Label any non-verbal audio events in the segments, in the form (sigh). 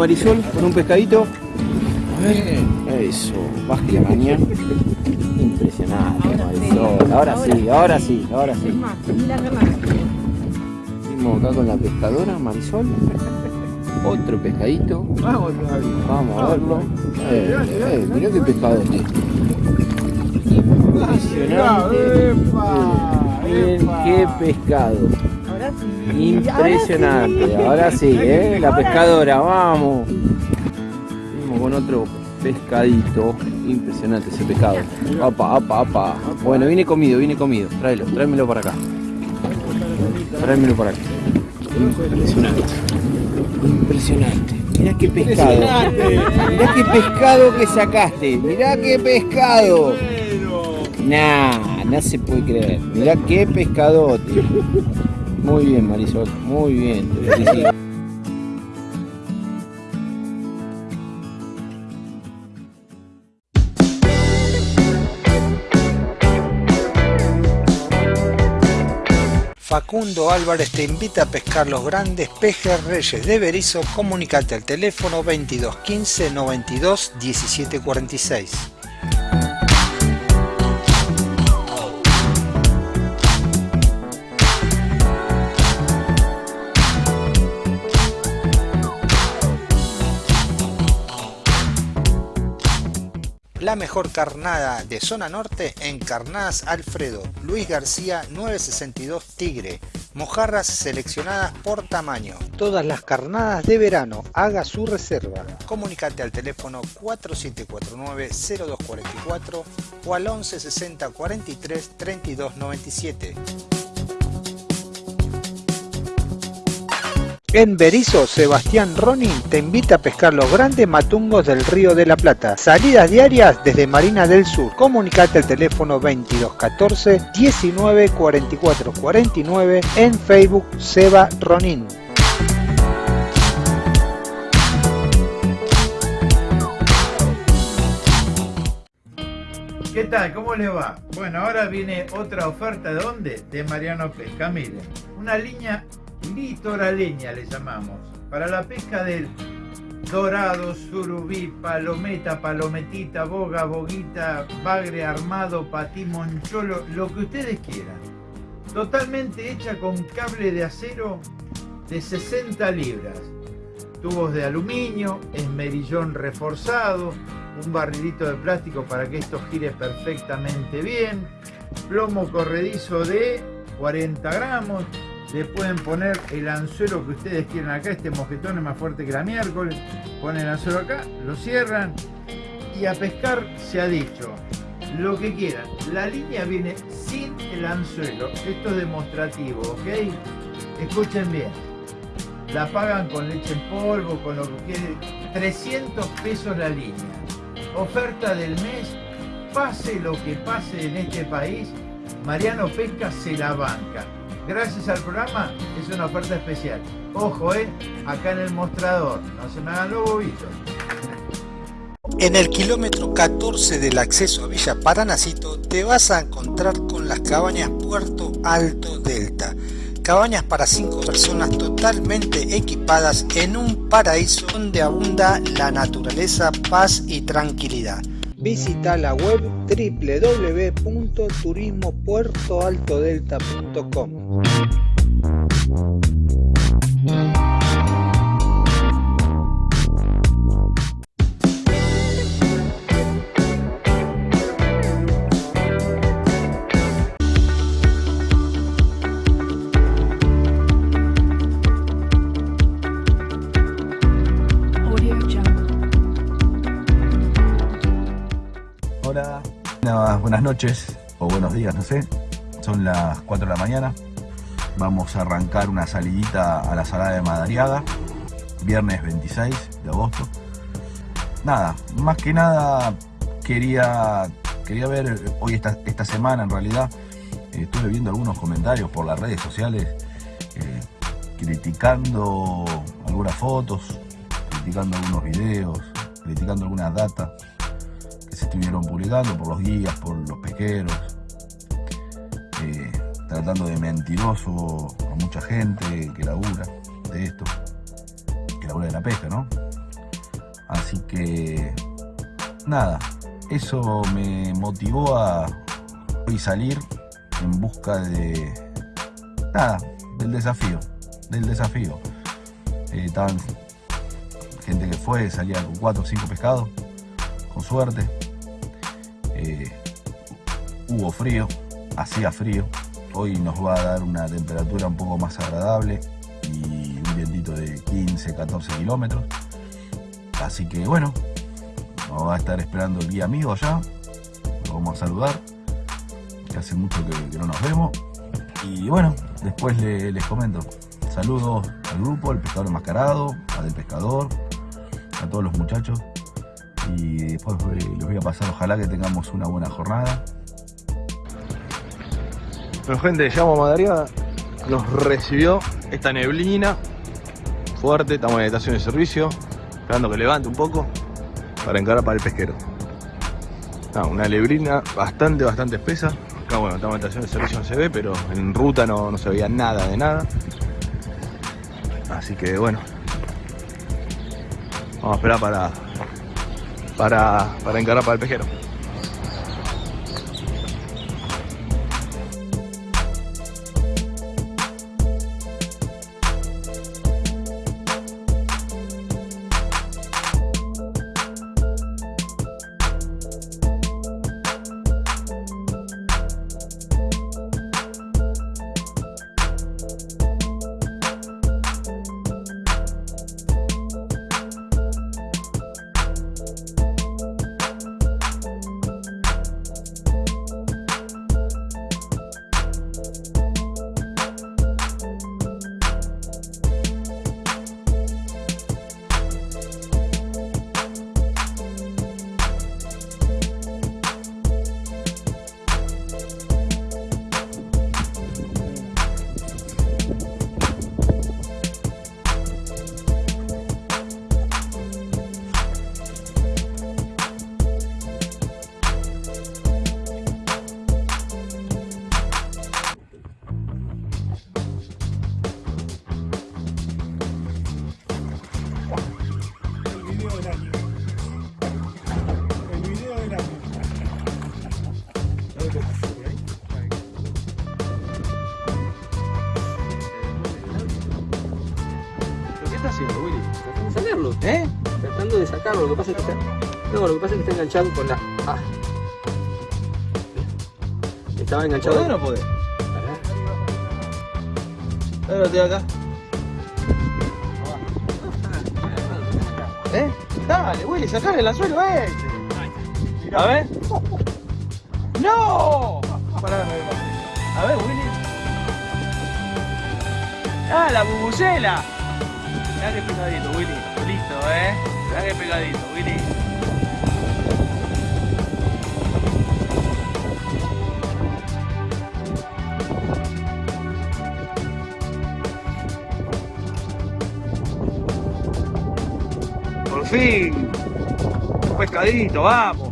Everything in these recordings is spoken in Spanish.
Marisol con un pescadito. A ver, eso, baje la mañana. Impresionante, Marisol. Ahora sí, ahora sí, ahora sí. Seguimos acá con la pescadora, Marisol. Otro pescadito. Vamos, a verlo. Eh, eh, mirá qué pescado es este. Impresionante. Miren qué pescado. Ahora sí. Impresionante. Ahora sí, ¿eh? La pescadora, vamos. Con otro pescadito. Impresionante ese pescado. Apa, apa, apa. Bueno, viene comido, viene comido. Tráelo, tráemelo para acá. Tráemelo para acá. Impresionante. Impresionante. Mirá qué pescado. Mirá qué pescado que sacaste. Mirá qué pescado. Nah, no se puede creer. Mirá qué pescadote. Muy bien, Marisol. Muy bien. Te. Facundo Álvarez te invita a pescar los grandes pejes reyes de Berizo. Comunicate al teléfono 22 15 92 17 La mejor carnada de zona norte en Carnadas Alfredo, Luis García 962 Tigre, mojarras seleccionadas por tamaño. Todas las carnadas de verano, haga su reserva. Comunicate al teléfono 4749-0244 o al 1160 43 32 97. En Berizo, Sebastián Ronin te invita a pescar los grandes matungos del Río de la Plata. Salidas diarias desde Marina del Sur. Comunicate al teléfono 2214 19 44 49 en Facebook Seba Ronin. ¿Qué tal? ¿Cómo le va? Bueno, ahora viene otra oferta de dónde? De Mariano Pesca. Miren, una línea litoraleña le llamamos. Para la pesca del dorado, surubí, palometa, palometita, boga, boguita, bagre armado, patí, moncholo, lo que ustedes quieran. Totalmente hecha con cable de acero de 60 libras. Tubos de aluminio, esmerillón reforzado, un barrilito de plástico para que esto gire perfectamente bien, plomo corredizo de 40 gramos, le pueden poner el anzuelo que ustedes quieran acá, este mojetón es más fuerte que la miércoles, ponen el anzuelo acá, lo cierran y a pescar se ha dicho lo que quieran. La línea viene sin el anzuelo, esto es demostrativo, ¿ok? Escuchen bien, la pagan con leche en polvo, con lo que quede, 300 pesos la línea. Oferta del mes, pase lo que pase en este país, Mariano Pesca se la banca gracias al programa es una oferta especial. Ojo, eh, acá en el mostrador, no se me hagan los bobitos. En el kilómetro 14 del acceso a Villa Paranacito te vas a encontrar con las cabañas Puerto Alto Delta. Cabañas para 5 personas totalmente equipadas en un paraíso donde abunda la naturaleza, paz y tranquilidad. Visita la web www.turismopuertoaltodelta.com. Buenas- noches o buenos días, no sé. Son las 4 de la mañana. Vamos a arrancar una salidita a la Salada de Madariaga, viernes 26 de agosto. Nada, más que nada quería, quería ver hoy esta, esta semana en realidad. eh, estuve viendo algunos comentarios por las redes sociales eh, criticando algunas fotos, criticando algunos videos, criticando algunas datas estuvieron publicando por los guías, por los pesqueros, eh, tratando de mentiroso a mucha gente que labura de esto, que labura de la pesca, ¿no? Así que nada, eso me motivó a hoy salir en busca de nada, del desafío, del desafío. Eh, gente que fue, salía con 4 o 5 pescados, con suerte. Eh, hubo frío, hacía frío. Hoy nos va a dar una temperatura un poco más agradable y un vientito de 15, 14 kilómetros. Así que bueno, nos va a estar esperando el guía amigo allá. Lo vamos a saludar, que hace mucho que, no nos vemos. Y bueno, después les comento. Saludos al grupo, al pescador enmascarado, a del pescador, a todos los muchachos. Y después eh, les voy a pasar, ojalá que tengamos una buena jornada. Bueno gente, llegamos a nos recibió esta neblina fuerte, estamos en estación de servicio, esperando que levante un poco para encarar para el pesquero. una neblina bastante, bastante espesa. Acá bueno, estamos en estación de servicio no se ve, pero en ruta no, no se veía nada de nada. Así que bueno. Vamos a esperar para, para, para encarar para el pesquero. Lo que pasa es que está. No, lo que pasa es que está enganchado con la. Ah. Estaba enganchado. no? Ahora estoy acá. ¿Eh? Dale, Willy, sacale el anzuelo a este. A ver. ¡No! A ver, Willy. ¡Ah, la bubucela! Mirá que pegadito, Willy. Listo, eh. Pegadito, Willy. Por fin. Un pescadito, vamos.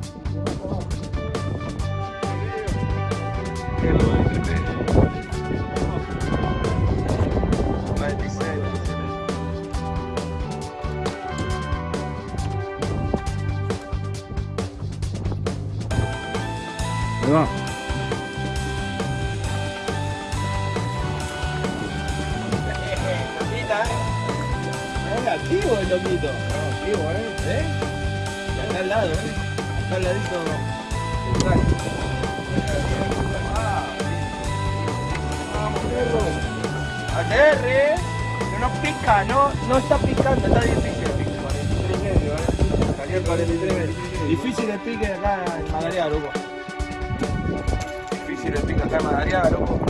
Pica, no, no está picando, está difícil el pique. 43 medio, ¿eh? Salió 43 medio. Difícil el pique acá en Madariaga, loco. Difícil el pique acá en Madariaga, loco.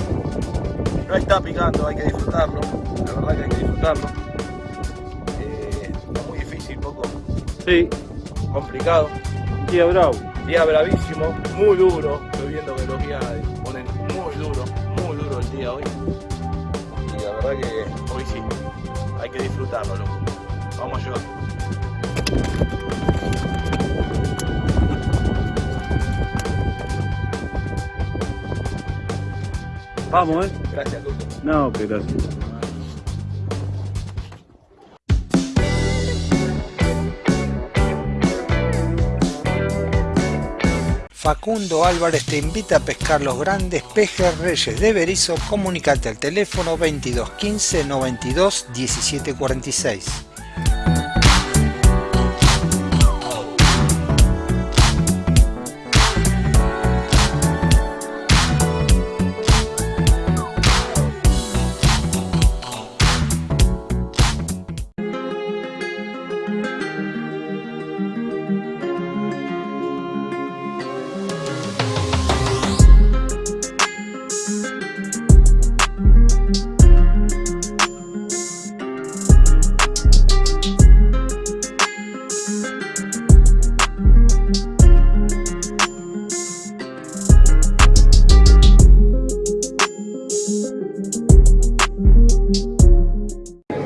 No está picando, hay que disfrutarlo. La verdad que hay que disfrutarlo. Sí, complicado. Día bravo. Día bravísimo, muy duro. Hay que disfrutarlo, loco. Vamos a llevar. Vamos, eh. Gracias, Luco. No, pero gracias. Facundo Álvarez te invita a pescar los grandes pejes reyes de Berizo. Comunicate al teléfono 22 15 92 17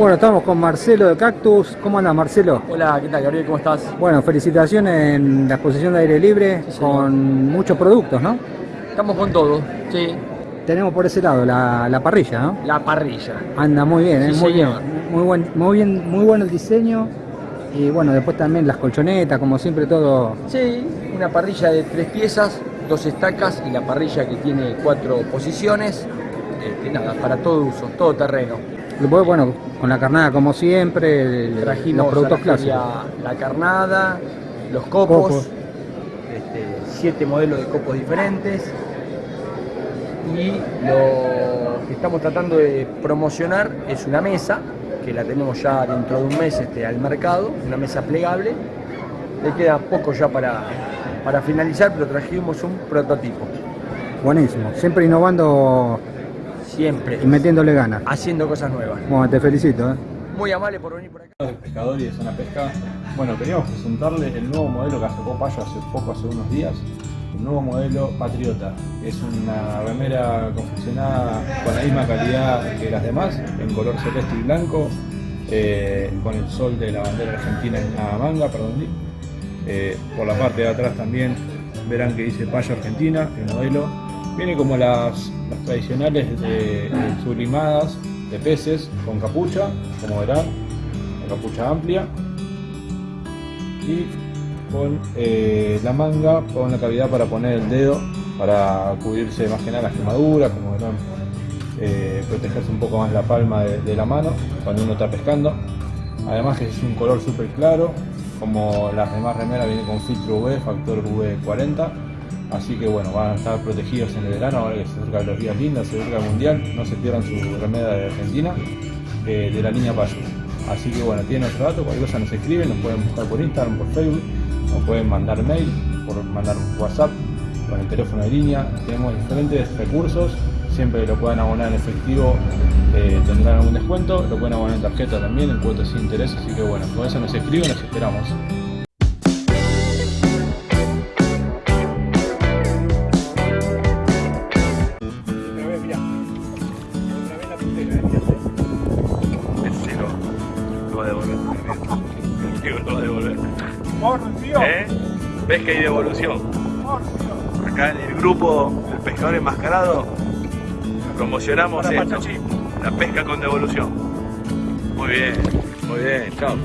Bueno, estamos con Marcelo de Cactus. ¿Cómo andas, Marcelo? Hola, ¿qué tal, Gabriel? ¿Cómo estás? Bueno, felicitaciones en la exposición de aire libre Sí, con muchos productos, ¿no? Estamos con todo, sí. Tenemos por ese lado la, la parrilla, ¿no? La parrilla. Anda muy bien, ¿eh? Sí, muy bien. Muy buen, muy bien, muy bueno el diseño. Y bueno, después también las colchonetas, como siempre todo. Sí, una parrilla de tres piezas, dos estacas y la parrilla que tiene cuatro posiciones. Este, nada, para todo uso, todo terreno. Después, bueno, con la carnada como siempre, el- Trajimos los productos clásicos. la carnada, los copos, Copos. este, siete modelos de copos diferentes. Y lo que estamos tratando de promocionar es una mesa, que la tenemos ya dentro de un mes este, al mercado, una mesa plegable. Le queda poco ya para, para finalizar, pero trajimos un prototipo. Buenísimo. Siempre innovando Siempre y metiéndole ganas. haciendo cosas nuevas. Bueno, te felicito, ¿eh? Muy amable por venir por acá. de pescador y de zona pesca. Bueno, queríamos presentarle el nuevo modelo que sacó Payo hace poco, hace unos días. El nuevo modelo Patriota. Es una remera confeccionada con la misma calidad que las demás, en color celeste y blanco, eh, con el sol de la bandera argentina en la manga, perdón. Eh, por la parte de atrás también verán que dice Payo Argentina, el modelo. Viene como las, tradicionales de- sublimadas de peces con capucha, como verán, la capucha amplia y con eh, la manga con la cavidad para poner el dedo para cubrirse más que nada las quemaduras, como verán, eh, protegerse un poco más la palma de, la mano cuando uno está pescando. Además que es un color súper claro, como las demás remeras viene con filtro UV, factor UV40. Así que bueno, van a estar protegidos en el verano, ahora que se acercan los días lindos, se acerca el mundial, no se pierdan su remera de Argentina, eh, de la línea Payo. Así que bueno, tienen nuestro dato, cualquier cosa nos escriben, nos pueden buscar por Instagram, por Facebook, nos pueden mandar mail, por mandar WhatsApp con el teléfono de línea. Tenemos diferentes recursos, siempre que lo puedan abonar en efectivo eh, tendrán algún descuento, lo pueden abonar en tarjeta también, en cuotas sin interés, así que bueno, con eso nos escriben, nos esperamos. Pesca y devolución. Acá en el grupo El Pescador Enmascarado promocionamos esto. La pesca con devolución. Muy bien, muy bien, chao.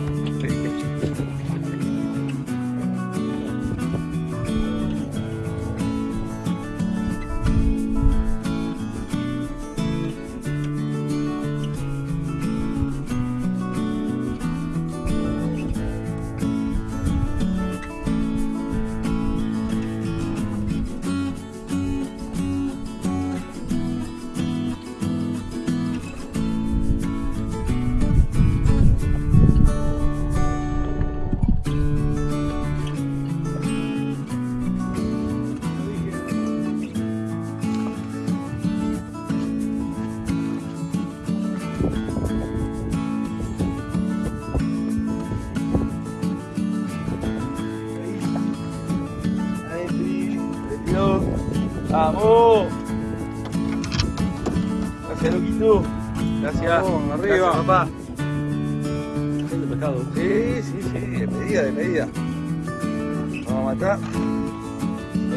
¡Vamos! Gracias, loquito. Gracias. Vamos, arriba. Gracias, papá. Pescado. Sí, sí, sí, de medida, de medida. Vamos a matar.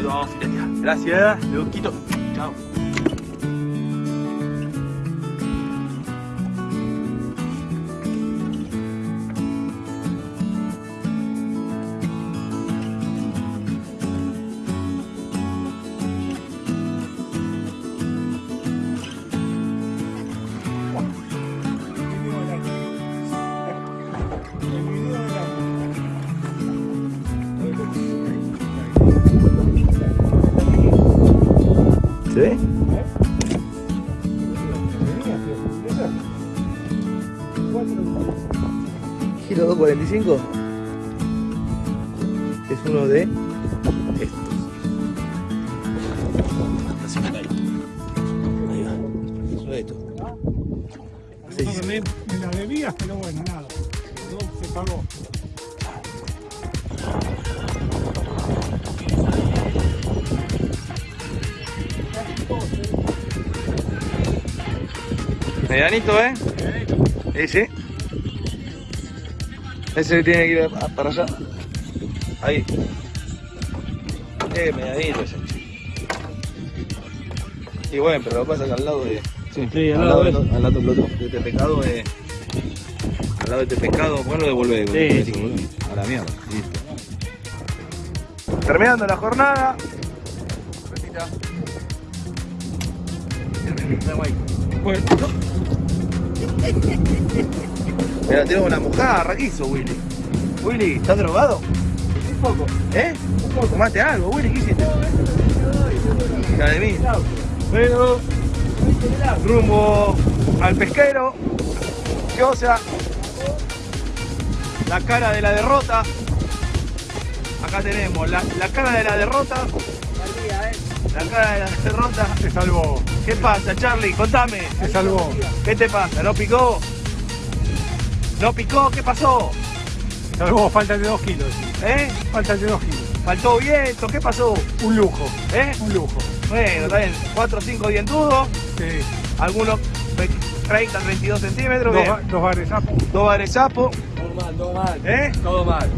Lo vamos a. Gracias, loquito. Chao. Kilo 245 Ese tiene que ir a- para allá. Ahí. Eh, medianito ese. Y bueno, pero lo que pasa es que al lado de. Sí, al, lado de, al lado de, de este pescado, eh, al lado de este pescado, ¿por qué no devuelve? Sí, eso, boludo? A la mierda. Listo. Terminando la jornada. Bueno, (laughs) Mira, tenemos una mojarra, ¿qué hizo Willy? Willy, ¿estás drogado? un poco. ¿Eh? Un poco. ¿Tomaste algo, Willy? ¿Qué hiciste? Hija de mí. Pero, Rumbo al pesquero. Chosa. La cara de la derrota. Acá tenemos la, la cara de la derrota. La cara de la derrota. se salvó. ¿Qué pasa, Charlie? Contame. Se salvó. ¿Qué te pasa? ¿No picó? ¿No picó? ¿Qué pasó? Se salvó. Falta de dos kilos. ¿Eh? Falta de dos kilos. ¿Faltó viento? ¿Qué pasó? Un lujo. ¿Eh? Un lujo. Bueno, está bien. 4 o 5 dientudos. Sí. Algunos 30, 32 centímetros. Dos, bien. dos bares sapos. Dos bares sapo. Todo mal, todo mal. ¿Eh? Todo mal.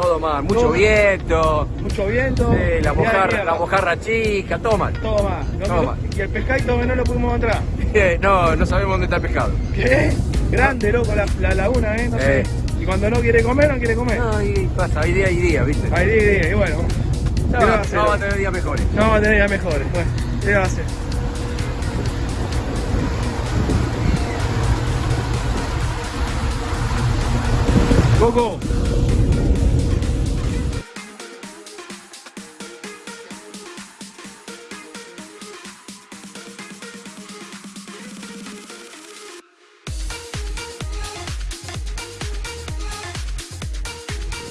Todo mal. Mucho Todo- viento. Mucho viento. Sí, la mojarra, la mojarra chica, todo mal. Todo. No, Todo mal. Y el pescadito no lo pudimos encontrar. (laughs) No, no sabemos dónde está el pescado. ¿Qué? Grande, loco, la, la laguna, ¿eh? No sé. Eh. Y cuando no quiere comer, no quiere comer. No, y pasa, hay día y día, ¿viste? Ahí, ahí, ahí, y bueno. ¿qué va- ya vamos a tener días mejores. No vamos a tener ya mejores. Bueno, ¿qué va a hacer? Coco.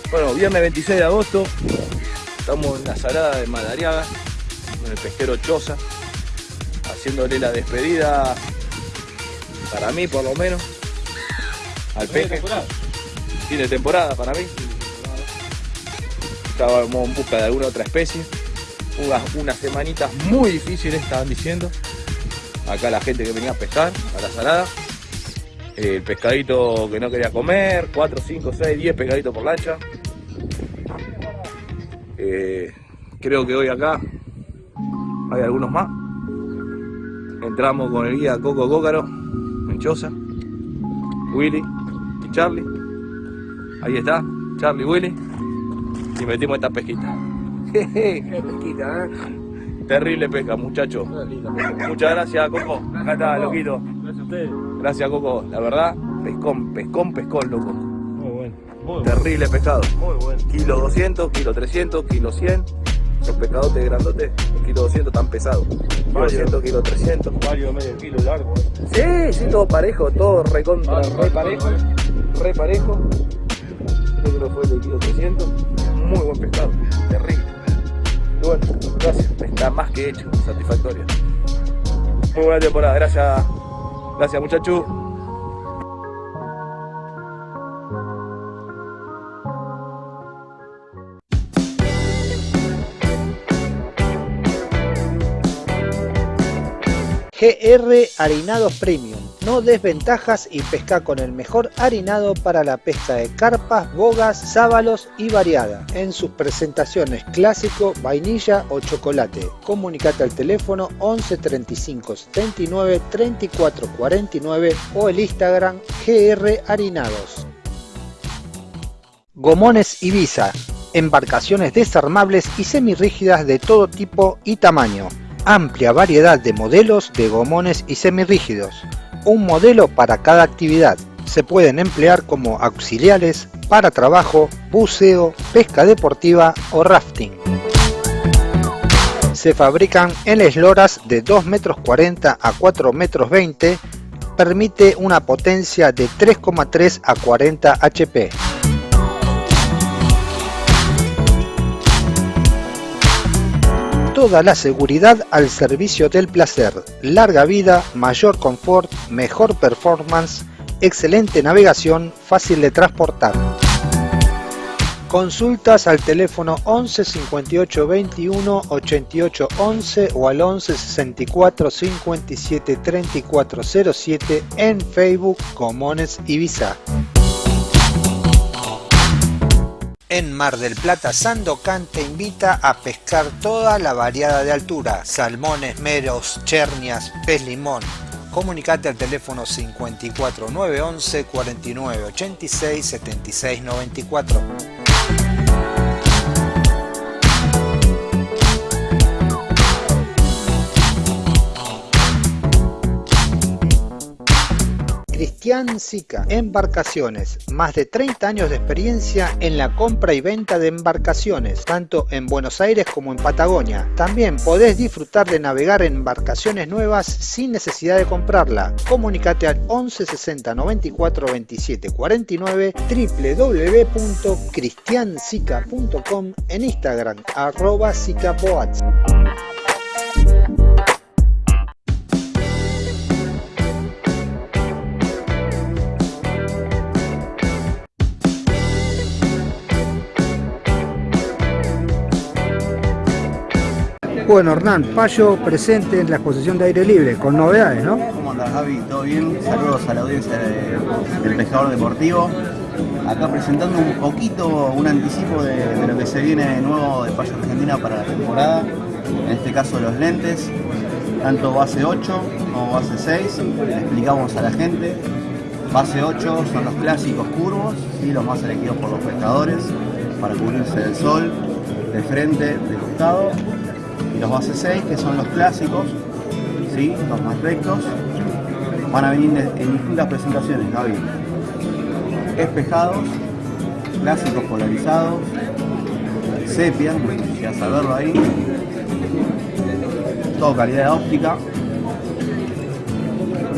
Bueno, viernes 26 de agosto, estamos en la salada de Madariaga, en el pesquero Choza, haciéndole la despedida, para mí por lo menos, al peje. Fin de temporada para mí. Estábamos en busca de alguna otra especie. Unas, unas semanitas muy difíciles estaban diciendo. Acá la gente que venía a pescar, a la salada. El pescadito que no quería comer, 4, 5, 6, 10 pescaditos por lancha. Eh, creo que hoy acá hay algunos más. Entramos con el guía Coco Cócaro, Menchosa, Willy y Charlie. Ahí está, Charlie Willy. Y metimos esta pesquita. (laughs) Qué pesquita, ¿eh? Terrible pesca, muchachos. Muchas gracias, Coco. Acá está, loquito. Gracias a ustedes. Gracias, Coco. La verdad, pescón, pescón, pescón, loco. Muy. Muy bueno. Terrible pescado. Muy bueno. Kilo 200, kilo 300, kilo 100. Los pescadotes grandotes, kilo 200 tan pesados. Kilo Varios. 200, kilo 300. Varios medio kilo largo. Sí, sí, todo parejo, todo recontra, Vale, re parejo. vale. Re parejo. Creo que fue el de kilo 300. Muy buen pescado, terrible. Y bueno, gracias, está más que hecho, satisfactorio. Muy buena temporada, gracias. Gracias muchachos. GR Harinados Premium. No desventajas y pesca con el mejor harinado para la pesca de carpas, bogas, sábalos y variada. En sus presentaciones clásico, vainilla o chocolate. Comunicate al teléfono 11 35 79 34 49 o el Instagram GR Harinados. Gomones Ibiza. Embarcaciones desarmables y semirrígidas de todo tipo y tamaño. Amplia variedad de modelos de gomones y semirrígidos. Un modelo para cada actividad. Se pueden emplear como auxiliares para trabajo, buceo, pesca deportiva o rafting. Se fabrican en esloras de 2 metros 40 a 4 metros 20, permite una potencia de 3,3 a 40 HP. Toda la seguridad al servicio del placer, larga vida, mayor confort, mejor performance, excelente navegación, fácil de transportar. Consultas al teléfono 11 58 21 88 11 o al 11 64 57 34 07 en Facebook Comones Ibiza. En Mar del Plata, Sandocan te invita a pescar toda la variada de altura, salmones, meros, chernias, pez limón. Comunicate al teléfono 54 911 49 Cristian Sica, Embarcaciones, más de 30 años de experiencia en la compra y venta de embarcaciones, tanto en Buenos Aires como en Patagonia. También podés disfrutar de navegar en embarcaciones nuevas sin necesidad de comprarla. Comunicate al 11 60 94 27 49 www.cristiansica.com en Instagram arroba sicaboats. Bueno, Hernán, Payo presente en la exposición de aire libre, con novedades, ¿no? ¿Cómo andas, Javi? ¿Todo bien? Saludos a la audiencia del Pescador Deportivo. Acá presentando un poquito, un anticipo de, lo que se viene de nuevo de Payo Argentina para la temporada. En este caso los lentes, tanto base 8 como base 6. Le explicamos a la gente. Base 8 son los clásicos curvos, y los más elegidos por los pescadores para cubrirse del sol, de frente, de costado los base 6 que son los clásicos, ¿sí? los más rectos, van a venir en distintas presentaciones, Gaby. Espejados, clásicos polarizados, sepia, ya saberlo ahí, todo calidad de óptica,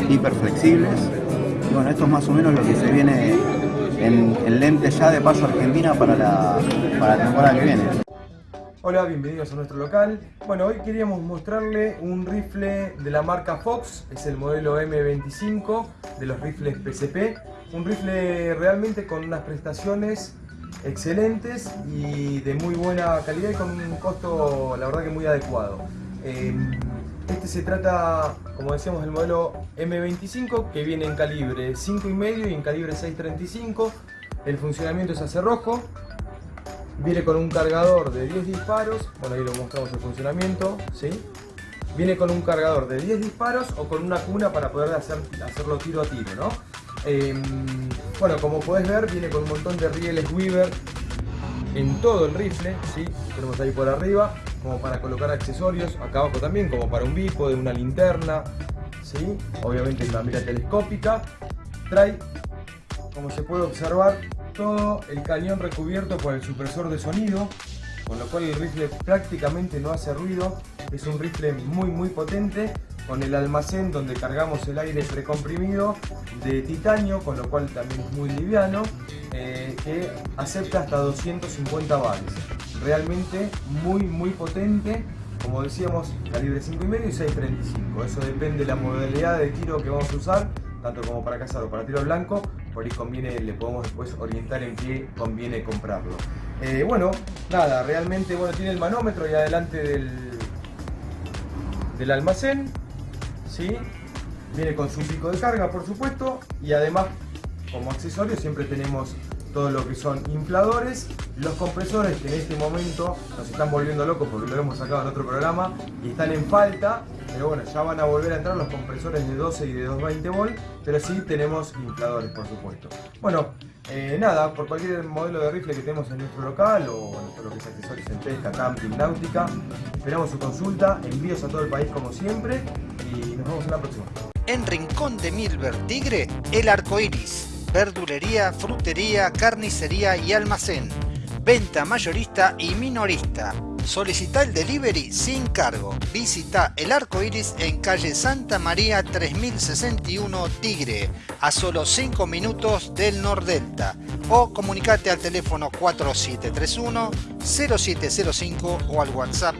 hiper flexibles. Y bueno, esto es más o menos lo que se viene en, en lente ya de paso Argentina para la, para la temporada que viene. Hola, bienvenidos a nuestro local. Bueno, hoy queríamos mostrarle un rifle de la marca Fox, es el modelo M25 de los rifles PCP. Un rifle realmente con unas prestaciones excelentes y de muy buena calidad y con un costo, la verdad que muy adecuado. Em, este se trata, como decíamos, del modelo M25 que viene en calibre 5,5 y en calibre 6.35. El funcionamiento es a cerrojo, Viene con un cargador de 10 disparos, bueno ahí lo mostramos el funcionamiento, ¿sí? Viene con un cargador de 10 disparos o con una cuna para poder hacer, hacerlo tiro a tiro, ¿no? Em, bueno, como podés ver, viene con un montón de rieles Weaver en todo el rifle, ¿sí? Tenemos ahí por arriba, como para colocar accesorios, acá abajo también, como para un bípode, una linterna, ¿sí? Obviamente una mira telescópica. Trae, como se puede observar, el cañón recubierto por el supresor de sonido, con lo cual el rifle prácticamente no hace ruido. Es un rifle muy muy potente, con el almacén donde cargamos el aire precomprimido de titanio, con lo cual también es muy liviano, eh, que acepta hasta 250 bares. Realmente muy muy potente, como decíamos, calibre 5,5 y 6.35. Eso depende de la modalidad de tiro que vamos a usar, tanto como para cazar o para tiro blanco, por ahí conviene, le podemos después orientar en qué conviene comprarlo. Eh, bueno, nada, realmente bueno, tiene el manómetro ahí adelante del, del almacén, ¿sí? viene con su pico de carga por supuesto y además como accesorio siempre tenemos todo lo que son infladores, los compresores que en este momento nos están volviendo locos porque lo hemos sacado en otro programa y están en falta, pero bueno, ya van a volver a entrar los compresores de 12 y de 220 volt, pero sí tenemos infladores por supuesto. Bueno, eh, nada, por cualquier modelo de rifle que tenemos en nuestro local o todo lo que es accesorios en pesca, camping, náutica, esperamos su consulta, envíos a todo el país como siempre y nos vemos en la próxima. En Rincón de Milver Tigre, el arco iris verdulería, frutería, carnicería y almacén. Venta mayorista y minorista. Solicita el delivery sin cargo. Visita el arco iris en calle Santa María 3061 Tigre, a solo 5 minutos del Nordelta. O comunicate al teléfono 4731 0705 o al WhatsApp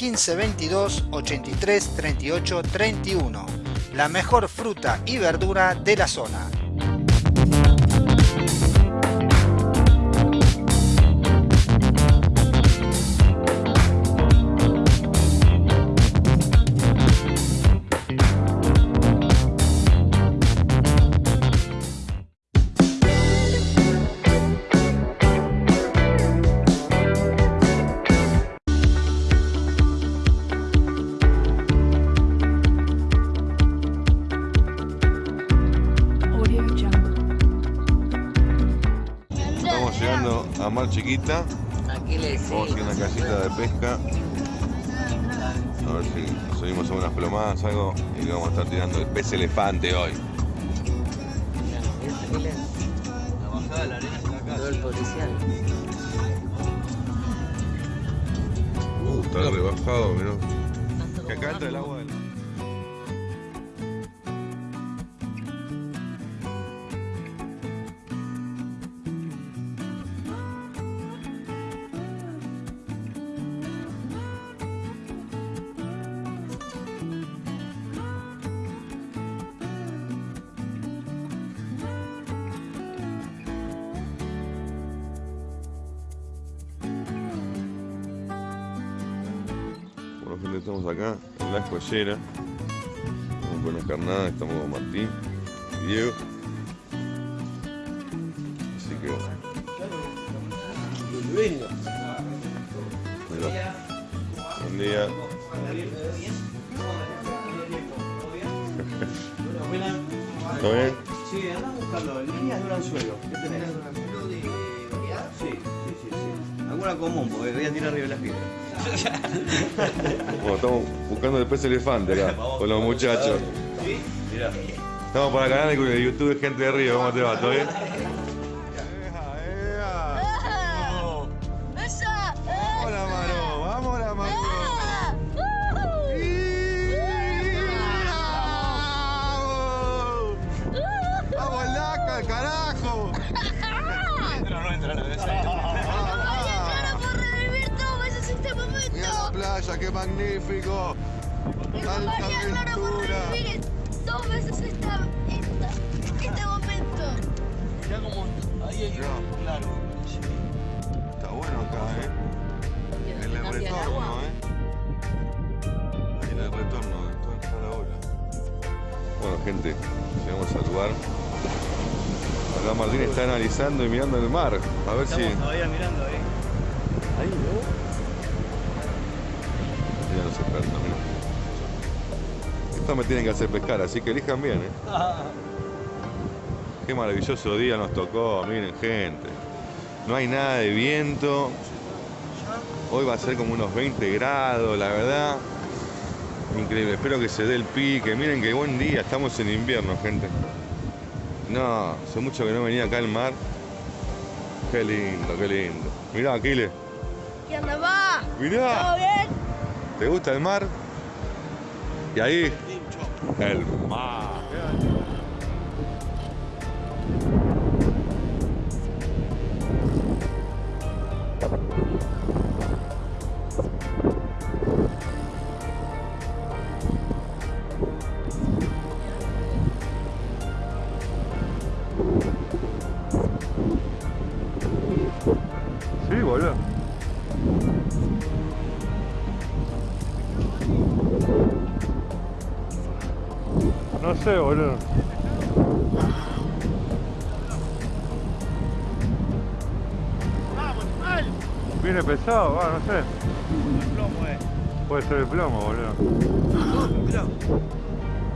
1522 83 38 31. La mejor fruta y verdura de la zona. Chiquita. Aquí le Vamos a ir a una casita de pesca. A ver si subimos a unas plomadas, algo. Y vamos a estar tirando el pez elefante hoy. La bajada de la arena está acá. Todo el policial. Uh, está rebajado, mirá. Que acá entra el agua estamos acá en la escollera. Estamos con las carnadas, estamos con Martín y Diego. Así que. Mirá. Buen día. ¿Todo bien? Sí, andás buscando líneas de un anzuelo. ¿Qué tenés? Sí, sí, sí, sí. Alguna común, porque voy a tirar arriba de las piedras. (laughs) Bueno, estamos buscando el pez elefante acá con los muchachos. ¿Sí? Mirá. Estamos para el canal de YouTube de Gente de Río. ¿Cómo te va? ¿Todo bien? Acá Martín está analizando y mirando el mar. A ver si. Estamos todavía mirando ahí. Ahí, ¿no? Ya nos esperan, mira. Esto me tienen que hacer pescar, así que elijan bien, ¿eh? Qué maravilloso día nos tocó, miren gente. No hay nada de viento. Hoy va a ser como unos 20 grados, la verdad. Increíble, espero que se dé el pique. Miren qué buen día, estamos en invierno, gente. No, hace mucho que no venía acá al mar. Qué lindo, qué lindo. Mirá, Aquiles, ¿Qué onda, va? Mirá. ¿Todo bien? ¿te gusta el mar? Y ahí, el mar. Pesado, va, no sé. El plomo, eh. Puede ser el plomo, boludo.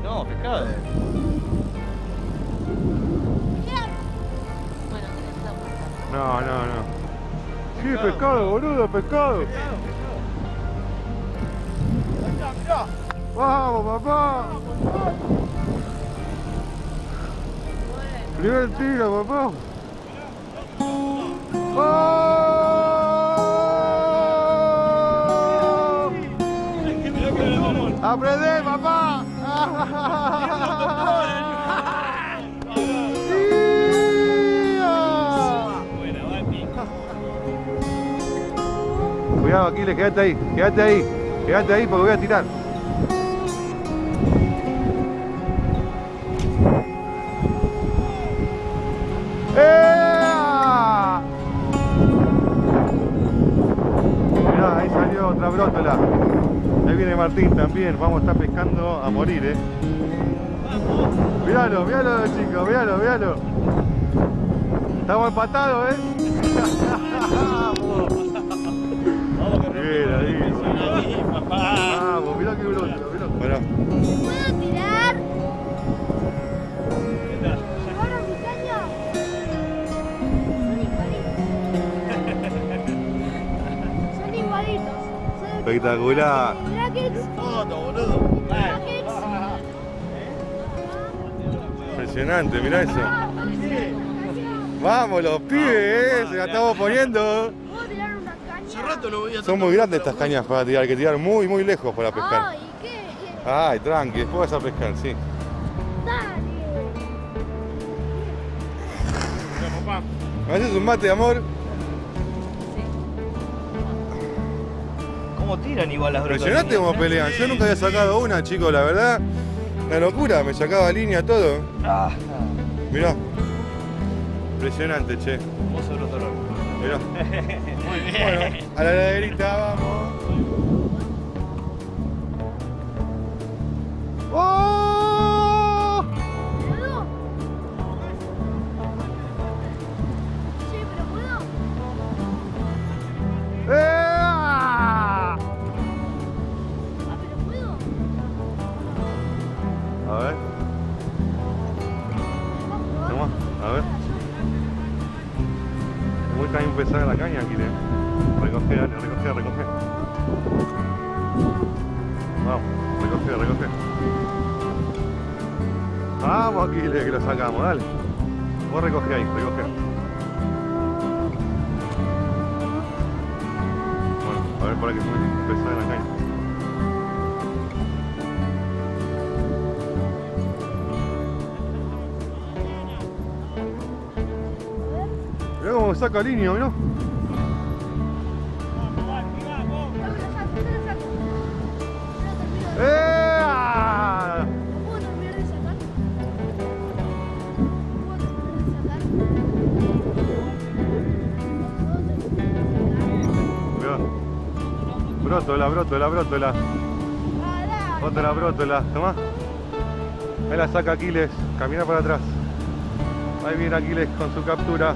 No, pescado. No, no, no. Sí, pescado, boludo, pescado. Vamos, papá. Primer tiro, papá. ¡Aprende, Cuidado, Aquiles, quédate ahí, quédate ahí, quédate ahí porque voy a tirar. Mirá, ahí salió otra brótola. Ahí viene Martín también, vamos a estar pescando a morir, eh. Míralo, míralo chicos, míralo, míralo. Estamos empatados, eh. (laughs) Vamos, mirá qué brótola, mirá. Bueno, ¿Puedo tirar? Son igualitos. Son igualitos. Son espectacular. brackets. Brackets. Impresionante, mirá eso. Vamos los pibes, eh, se la estamos poniendo. ¿Puedo tirar una caña? Hace rato no veía Son muy grandes estas cañas para tirar, hay que tirar muy, muy lejos para pescar. Ay, ¿qué? Ay, tranqui, después vas a pescar, sí. Dale. ¿Me haces un mate, amor? ¿Cómo tiran igual las brotas? Impresionante cómo pelean. Yo nunca había sacado una, chicos, la verdad. Una locura, me sacaba línea todo. Ah, Mirá. Impresionante, che. broto largo. Mirá. (laughs) Muy bien. Bueno, a la heladerita vamos. ¡Oh! Pesada la caña, aquí, ¿eh? Recoge, recoge, recoge. Vamos, recoge, recoge. Vamos, Aquiles, que lo sacamos, dale. Vos recoge ahí, recoge. Bueno, a ver, es muy pesada la caña. Saca línea, mirá. ¡Ea! ¿Puedo terminar de sacar? Mirá. Brótola, brótola, brótola. Otra brótola, tomá. Ahí la saca Aquiles, camina para atrás. Ahí viene Aquiles con su captura.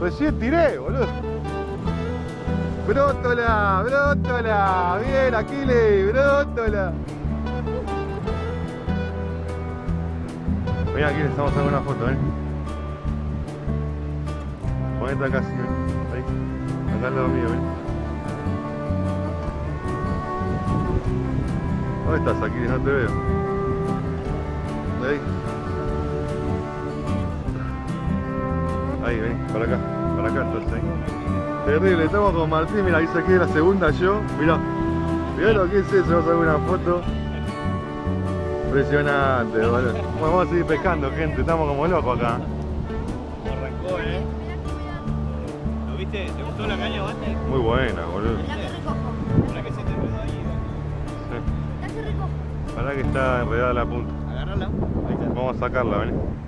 Recién tiré, boludo. Brótola, brótola. Bien, Aquiles, brótola. Mira, Aquiles, estamos sacando una foto, eh. Ponete acá, sí, ahí. Acá al lado mío, eh. ¿Dónde estás, Aquiles? No te veo. Ahí. Ahí, ven, para acá, para acá entonces. Terrible, estamos con Martín, mira, ahí saqué la segunda yo, mira. Mirá lo que es eso, vamos a ver una foto. Impresionante, boludo. Bueno, vamos a seguir pescando, gente, estamos como locos acá. ¿Cómo arrancó, eh? ¿Lo viste? ¿Te gustó la caña, Bate? Muy buena, boludo. Que se te enredó ahí. Sí. Para que está enredada la punta. Agárrala. Ahí está. Vamos a sacarla, ven.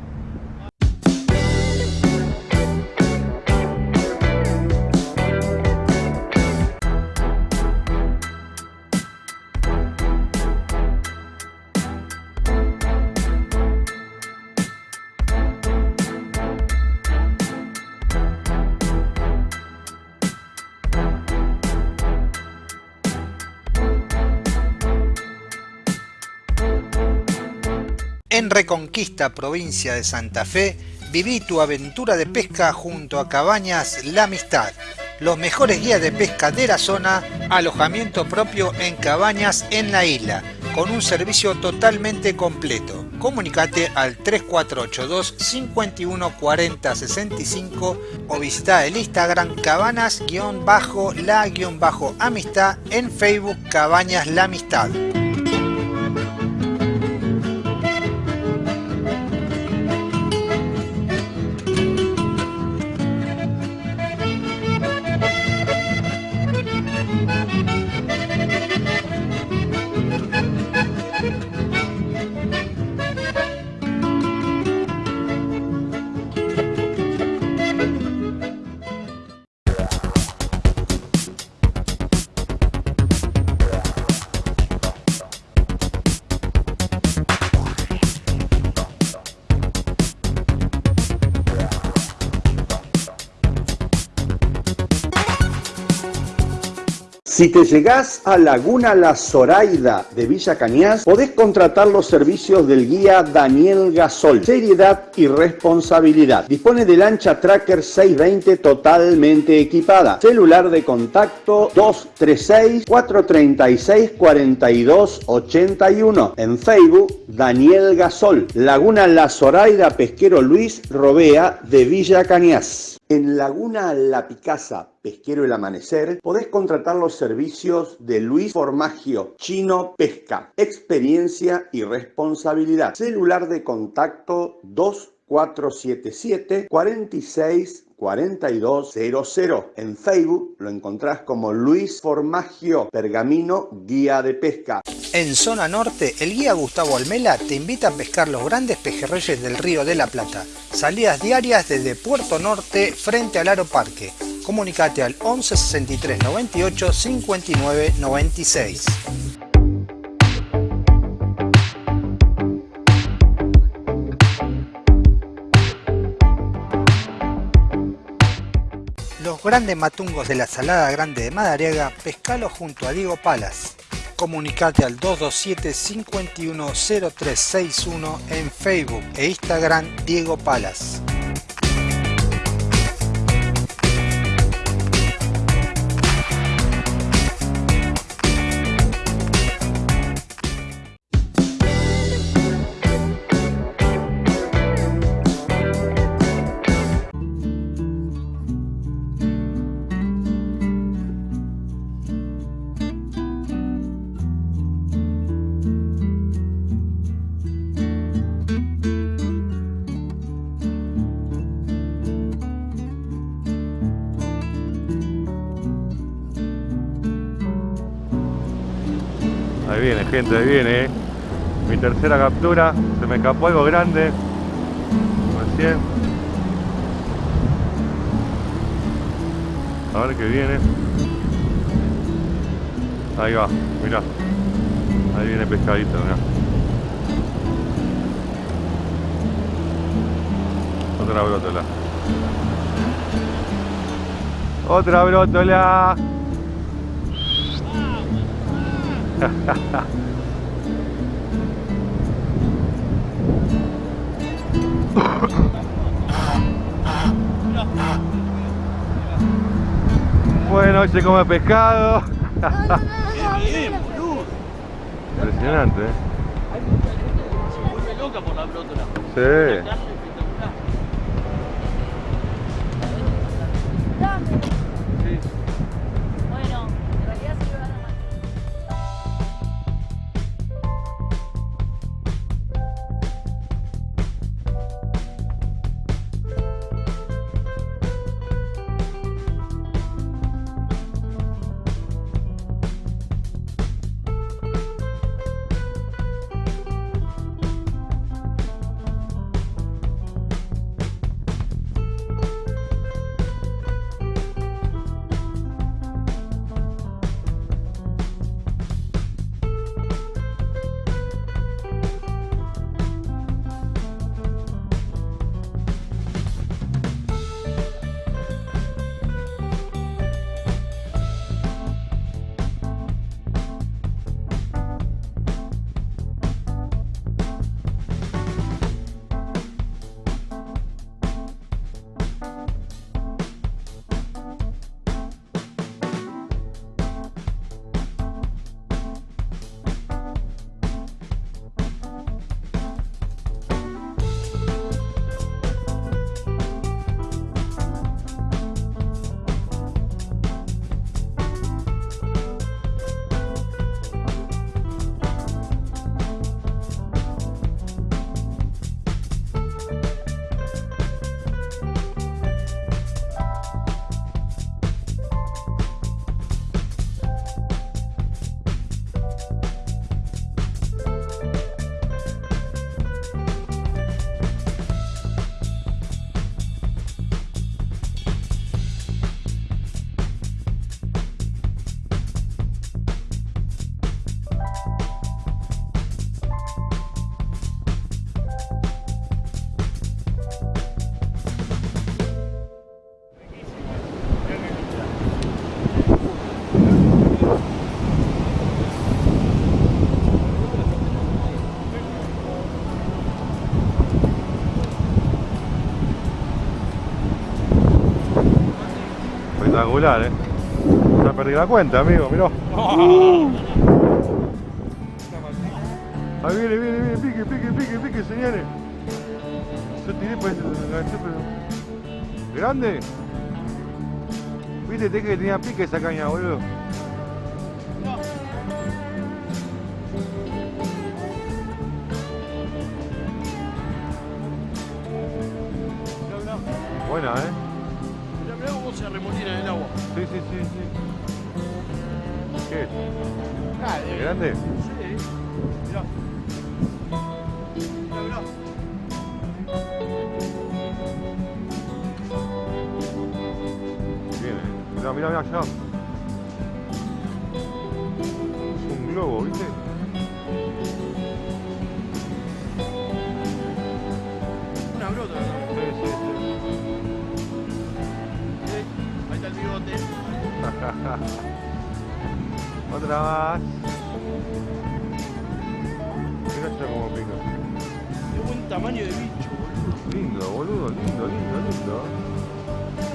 Reconquista, provincia de Santa Fe, viví tu aventura de pesca junto a Cabañas La Amistad. Los mejores guías de pesca de la zona, alojamiento propio en cabañas en la isla, con un servicio totalmente completo. comunicate al 3482 51 40 65 o visita el Instagram cabanas-la-amistad en Facebook Cabañas La Amistad. Si te llegás a Laguna La Zoraida de Villa Cañas, podés contratar los servicios del guía Daniel Gasol. Seriedad y responsabilidad. Dispone de lancha Tracker 620 totalmente equipada. Celular de contacto 236-436-4281. En Facebook, Daniel Gasol. Laguna La Zoraida Pesquero Luis Robea de Villa Cañas. En Laguna La Picasa, Pesquero El Amanecer, podés contratar los servicios de Luis Formagio, Chino Pesca, experiencia y responsabilidad. Celular de contacto 2477 46 4200. En Facebook lo encontrás como Luis Formagio Pergamino Guía de Pesca. En zona norte, el guía Gustavo Almela te invita a pescar los grandes pejerreyes del Río de la Plata. Salidas diarias desde Puerto Norte frente al Aro Parque. Comunicate al 11 63 98 59 96. Los grandes matungos de la Salada Grande de Madariaga, pescalo junto a Diego Palas. Comunicate al 227 510361 en Facebook e Instagram Diego Palas. Gente, viene. eh. Mi tercera captura. Se me escapó algo grande. Recién. A ver qué viene. Ahí va, mirá. Ahí viene pescadito, mirá. Otra brótola. Otra brótola. (laughs) Bueno, hoy se come pescado. Impresionante, ¿eh? Se vuelve loca por la brótola. Sí. Espectacular, eh. Ya perdí la cuenta, amigo, mirá. Ahí viene, viene, viene, pique, pique, pique, pique, señores. Yo tiré para ese, pero. ¿Grande? Viste, te que tenía pique esa caña, boludo.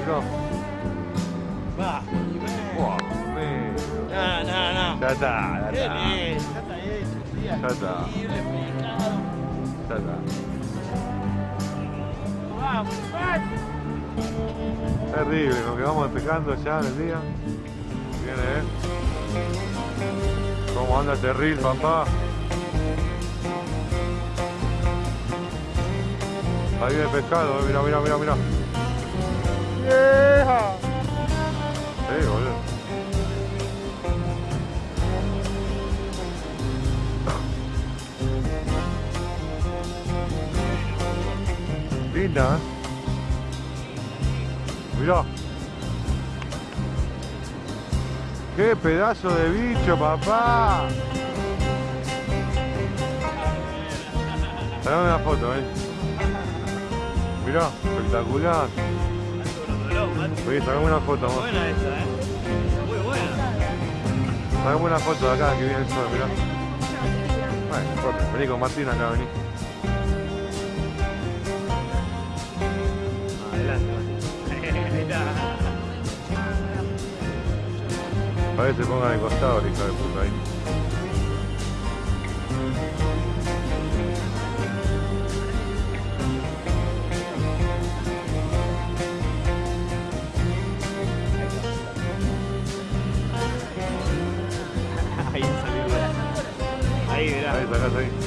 Mirá. Va. Buah, negro. No, no, no. Ya está, ya Qué está. bien, ya está hecho. un día Ya está. increíble, pescado. Ya está. Vamos, vamos. Terrible, lo que vamos pescando ya en el día. Viene, eh. ¿Cómo anda este reel, papá? Ahí viene el pescado, eh. Mira, mira, mira, mira. Linda, ¿eh? ¡Qué pedazo de bicho, papá! Dame una foto, eh. Mirá, espectacular. Oye, sacame una foto, amor. Buena esa, eh. Muy buena. Sacame una foto de acá que viene el sol, mirá. Bueno. Vení con Martín acá, vení. Adelante, A ver, (laughs) se pongan de costado, hija de puta. Ahí salió. Ahí, mirá. Ahí,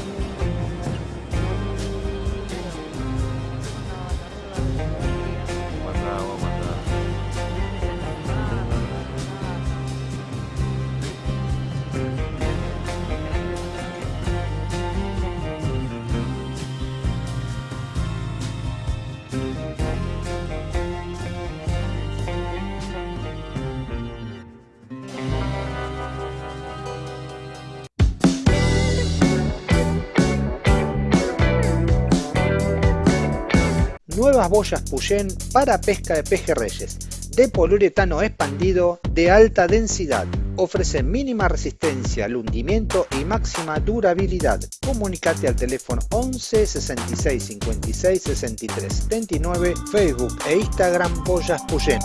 Nuevas boyas Puyén para pesca de pejerreyes, de poliuretano expandido de alta densidad. Ofrece mínima resistencia al hundimiento y máxima durabilidad. Comunicate al teléfono 11 66 56 63 79, Facebook e Instagram Boyas Puyén.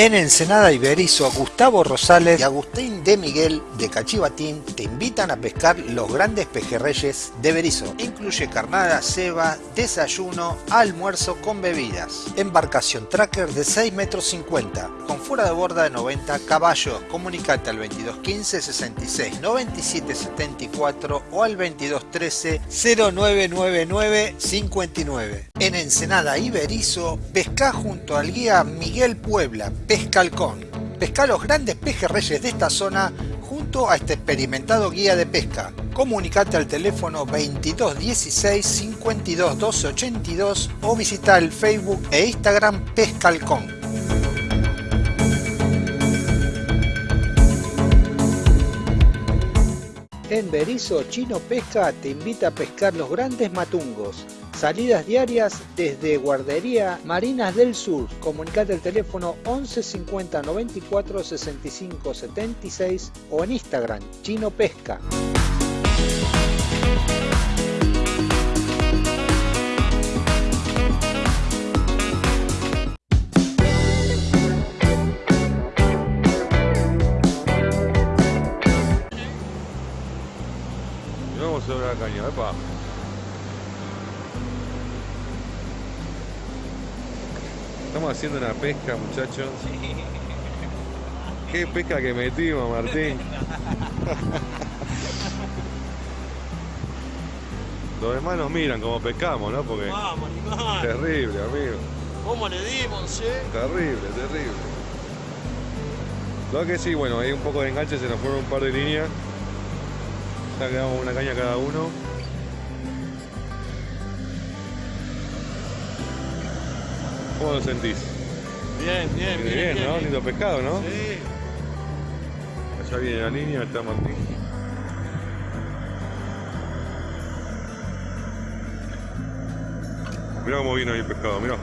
En Ensenada Iberizo, Gustavo Rosales y Agustín de Miguel de Cachivatín te invitan a pescar los grandes pejerreyes de Berizo. Incluye carnada, ceba, desayuno, almuerzo con bebidas. Embarcación tracker de 6 metros 50, con fuera de borda de 90 caballos. Comunicate al 2215 66 97 74 o al 2213 0999 59. En Ensenada Iberizo, pesca junto al guía Miguel Puebla, Pesca Halcón. Pesca los grandes pejerreyes de esta zona junto a este experimentado guía de pesca. Comunicate al teléfono 2216 52 12 82 o visita el Facebook e Instagram Pesca Halcón. En Berizo, Chino Pesca te invita a pescar los grandes matungos. Salidas diarias desde Guardería Marinas del Sur. Comunicate al teléfono 11 50 94 65 76 o en Instagram Chino Pesca. Vamos a ver la caña. Estamos haciendo una pesca, muchachos. Qué pesca que metimos, Martín. (laughs) Los demás nos miran como pescamos, ¿no? Porque Vamos, animal. terrible, amigo. ¿Cómo le dimos, eh? Terrible, terrible. Lo que sí, bueno, hay un poco de enganche, se nos fueron un par de líneas. Ya quedamos una caña cada uno. ¿Cómo lo sentís? Bien, bien, Bien, bien. bien, ¿no? bien. Lindo pescado, ¿no? Sí. Allá viene la línea, está Martín. Mirá cómo vino ahí el pescado, mirá.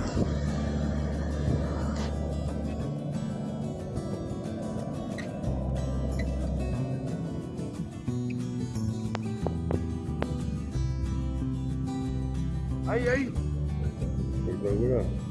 Ahí, ahí. Espectacular.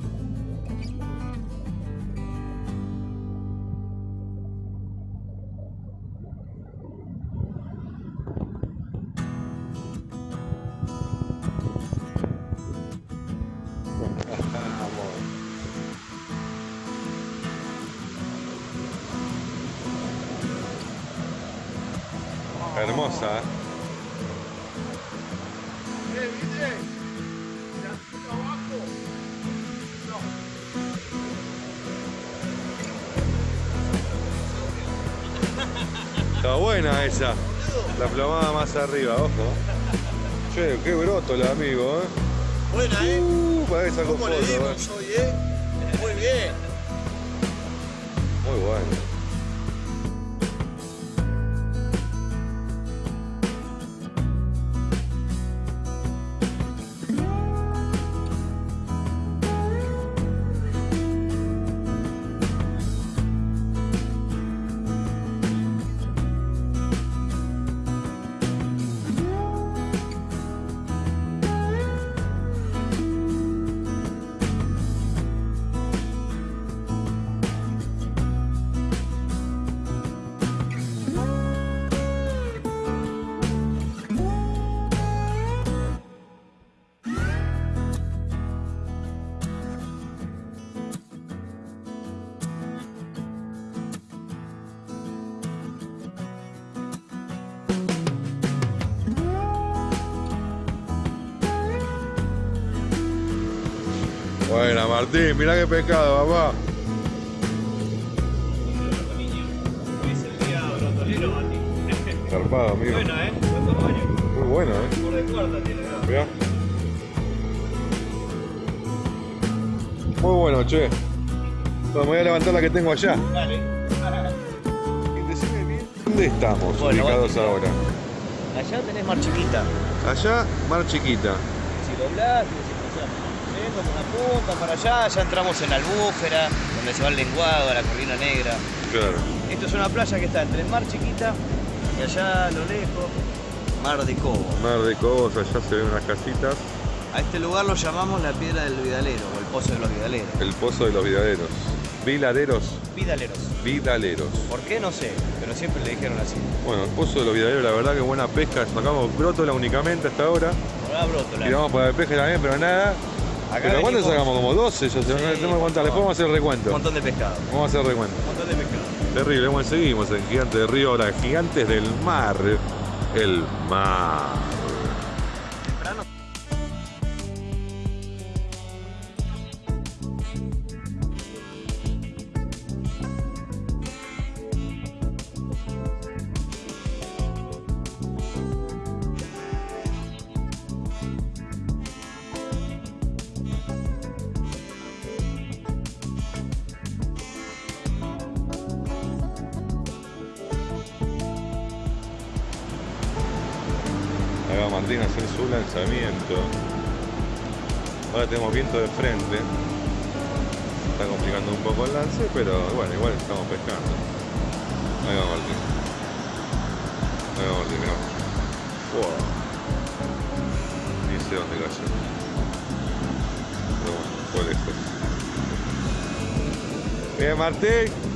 Esa. La plomada más arriba, ojo. Che, qué broto la amigo, ¿eh? Buena, eh. Uh, para esa ¿Cómo le foto, ¿eh? dimos hoy, eh? Muy bien. Muy bueno. Buena, Martín, mirá qué pescado, papá. Zarpado, amigo. Buena, eh. Buen tamaño. Muy bueno, ¿eh? Por de cuarta tiene, ¿no? Mirá. Muy bueno, che. No, me voy a levantar la que tengo allá. Dale. ¿Dónde estamos Bueno, ubicados bueno. ahora? Allá tenés mar chiquita. Allá, mar chiquita. Si doblás, y decís, o sea, yendo por una punta para allá, ya entramos en la albúfera, donde se va el lenguado, a la corrina negra. Claro. Esto es una playa que está entre el mar chiquita y allá a lo lejos, mar de Cobo. Mar de Cobos, allá se ven unas casitas. A este lugar lo llamamos la piedra del Vidalero o el pozo de los Vidaleros. El pozo de los vidaderos. Viladeros. Vidaleros. Vidaleros. ¿Por qué? No sé, pero siempre le dijeron así. Bueno, el pozo de los vidaderos, la verdad que buena pesca. Sacamos brótola únicamente hasta ahora. Ahora brótola. Tiramos para el peje también, pero nada. Acá ¿Pero cuánto venimos- sacamos? Como 12, ya se tenemos que contar. Después vamos a hacer recuento. Un montón de pescado. Vamos a hacer recuento. Un montón de pescado. Terrible, bueno, seguimos en Gigante del Río, ahora Gigantes del Mar. El mar. A Martín a hacer su lanzamiento. Ahora tenemos viento de frente. Está complicando un poco el lance, pero bueno, igual estamos pescando. Ahí va Martín. Ahí va Martín, mirá. Wow. Ni sé dónde cayó. Pero bueno, fue lejos. Bien, Martín.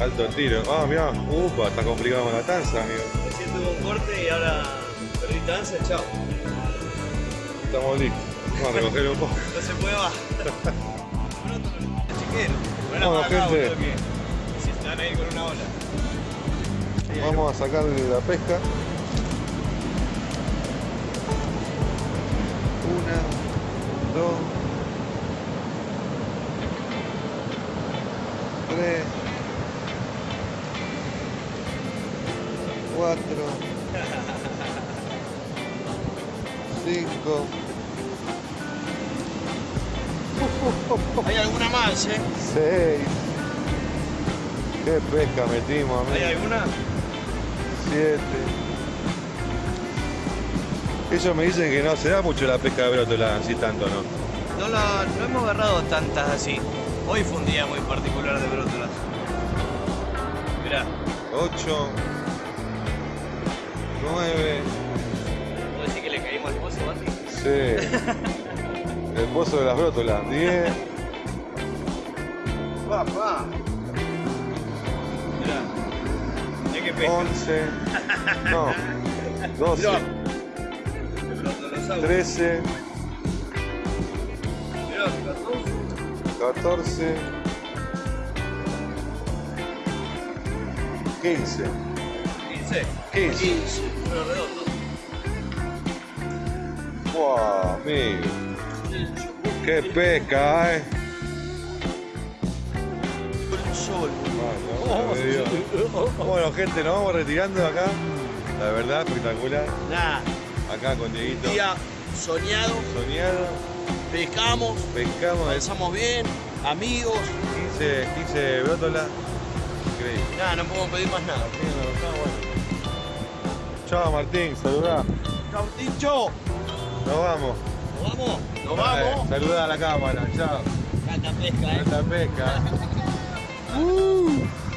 Alto el tiro. Ah, mirá. Upa, está complicado con la tanza, amigo. recién tuvo un corte y ahora perdí danza, chao. Estamos listos. Vamos a recogerlo un poco. No se puede. Chiquero. Bueno, Bueno, acá, gente. boludo, que si están ahí con una ola. Vamos a sacarle la pesca. Una, dos, Metimos, amigo. ¿Hay alguna? Siete. Ellos me dicen que no se da mucho la pesca de brótola, así tanto, ¿no? No, la, no hemos agarrado tantas así. Hoy fue un día muy particular de brótolas. Mirá, Ocho. Nueve. ¿puedo decir que le caímos al pozo, Bati? Sí. (laughs) El pozo de las brótolas. Diez. Papá. Hay que pescar. Once. No. Doce. Mirá. El brótolasaurus. Trece. Mirá, 14. Catorce. Quince. 15. Quince. 15. Número redondo. Wow, amigo. Qué pesca, eh. Bueno, gente, nos vamos retirando de acá. La verdad, espectacular. Nada. Acá con Dieguito. Día soñado. Soñado. Pescamos. Pescamos. Pasamos bien. Amigos. 15, 15 brótolas. Increíble. Nada, no podemos pedir más nada. Chao Martín, saludá. Chau, Tincho. Nos vamos. Nos vamos. Nos vamos. Saludá a la cámara, chao. Cata pesca, eh. Esta pesca. (laughs) Uh.